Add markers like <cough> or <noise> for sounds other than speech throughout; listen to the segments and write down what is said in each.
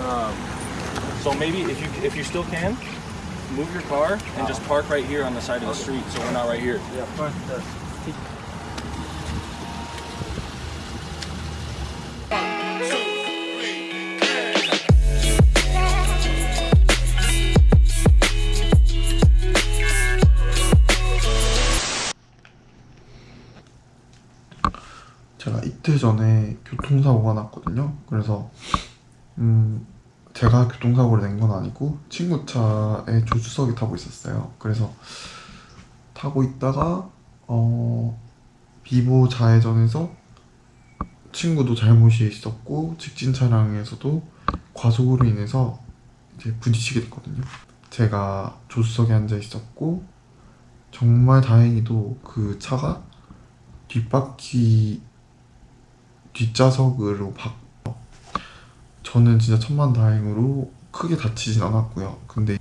Um, so maybe if you if you still can, move your car and just park right here on the side of the street, so we're not right here. Yeah, first the 제가 이틀 전에 교통사고가 났거든요. 그래서 음 제가 교통사고를 낸 건 아니고 친구 차에 조수석에 타고 있었어요. 그래서 타고 있다가 어 비보 좌회전에서 친구도 잘못이 있었고 직진 차량에서도 과속으로 인해서 이제 부딪히게 됐거든요. 제가 조수석에 앉아 있었고 정말 다행히도 그 차가 뒷바퀴 뒷좌석으로 박 저는 진짜 천만다행으로 크게 다치진 않았고요. 근데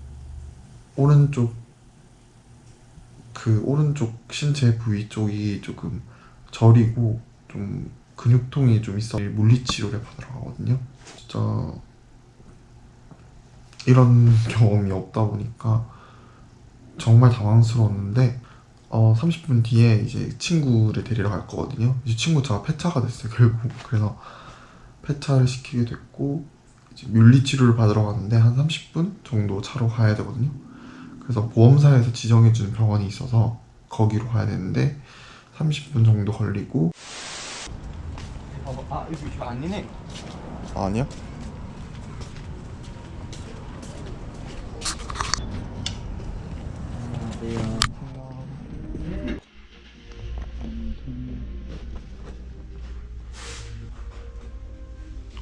오른쪽 그 오른쪽 신체 부위 쪽이 조금 저리고 좀 근육통이 좀 있어 물리치료를 받으러 가거든요. 진짜 이런 <laughs> 경험이 없다 보니까 정말 당황스러웠는데 어 30분 뒤에 이제 친구를 데리러 갈 거거든요. 이제 친구 차가 폐차가 됐어요 결국. 그래서 폐차를 시키게 됐고 이제 물리치료를 받으러 가는데 한 30분 정도 차로 가야 되거든요. 그래서 보험사에서 지정해주는 병원이 있어서 거기로 가야 되는데 30분 정도 걸리고 아 이거 이거 아니네. 아니야?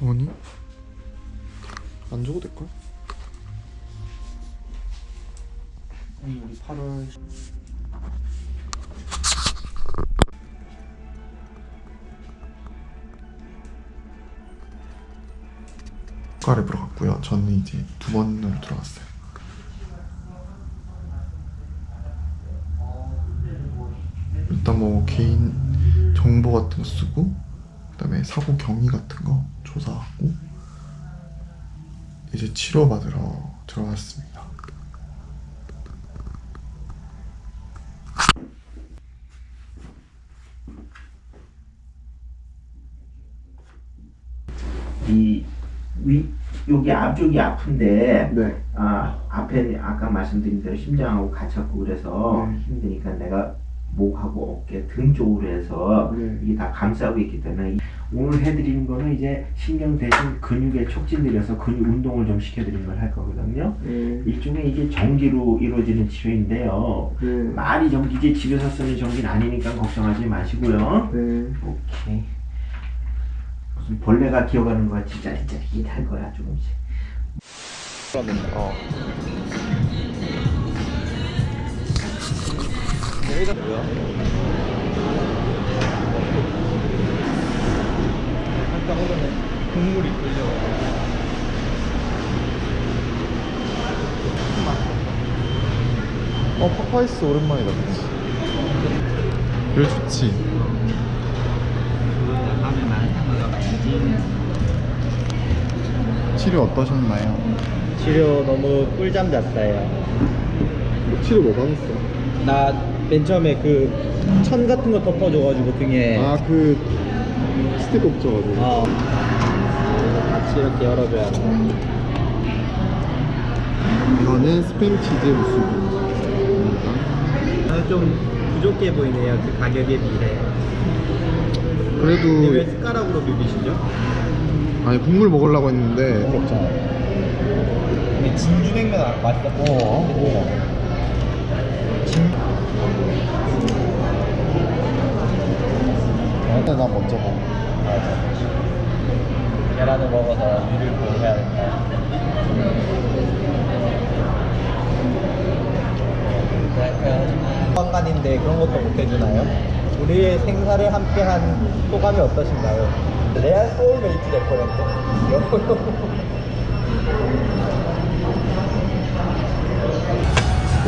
아니 안 줘도 될걸? 우리 8월 국가를 보러 갔고요. 저는 이제 두 번을 들어갔어요. 일단 뭐 개인 정보 같은 거 쓰고 그 다음에 사고 경위 같은 거 조사하고 이제 치료 받으러 들어갔습니다. 이 위, 여기 앞쪽이 아픈데 네. 아 앞에 아까 말씀드린 대로 심장하고 갇혔고 그래서 네. 힘드니까 내가 목하고 어깨 등 쪽으로 해서 네. 이게 다 감싸고 있기 때문에 오늘 해드리는 거는 이제 신경 대신 근육에 촉진 들여서 근육 운동을 좀 시켜드리는 걸 할 거거든요. 네. 일종의 이게 전기로 이루어지는 치료인데요. 네. 많이 전기 이제 집에서 쓰는 전기는 아니니까 걱정하지 마시고요. 네. 오케이. 무슨 벌레가 기어가는 거 같이 짜릿짜릿 할 거야 조금씩. 어. 여기가 뭐야? 깜짝 놀랐네. 국물이 끓려. 어 파파이스 오랜만이다 그치? 왜 좋지? 치료 어떠셨나요? 치료 너무 꿀잠 잤어요. 치료 뭐 받았어? 나 맨 처음에 그 천 같은 거 덮어줘가지고 등에 아 그 스틱 없져가지고 어 같이 이렇게 열어줘야 돼. 이거는 스팸 치즈 무스입니다 나는 좀 부족해 보이네요 그 가격에 비해. 근데 왜 그래도 숟가락으로 비비시죠? 아니 국물 먹으려고 했는데 그렇잖아. 근데 진주냉면 아- 맛있다. 어. 일단 나 먼저 먹어 맞아. 계란을 먹어서 위를 보고 해야 된다. 관간인데 그런 것도 못 해주나요? 우리의 생사를 함께한 소감이 어떠신가요? 레알 소울메이트 될 뻔했대. <laughs> <laughs>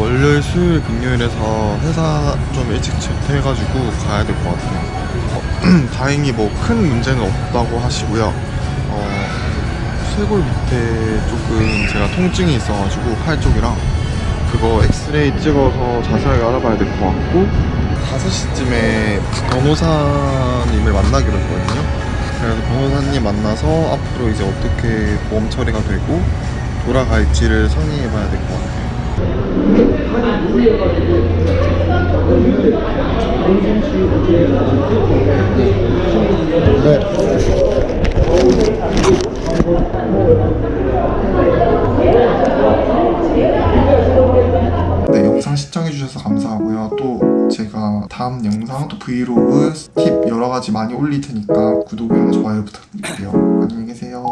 월요일, 수요일, 금요일에서 회사 좀 일찍 조퇴해가지고 가야 될 것 같아요. 어, <clears throat> 다행히 뭐 큰 문제는 없다고 하시고요. 어, 쇄골 밑에 조금 제가 통증이 있어가지고 팔 쪽이랑 그거 엑스레이 찍어서 자세하게 알아봐야 될 것 같고 5시쯤에 변호사님을 만나기로 했거든요 그래서 변호사님 만나서 앞으로 이제 어떻게 보험 처리가 되고 돌아갈지를 상의해 봐야 될 것 같아요 네, 영상 시청해주셔서 감사하고요. 또 제가 다음 영상, 또 브이로그, 팁 여러 가지 많이 올릴 테니까 구독이랑 좋아요 부탁드릴게요. 안녕히 계세요.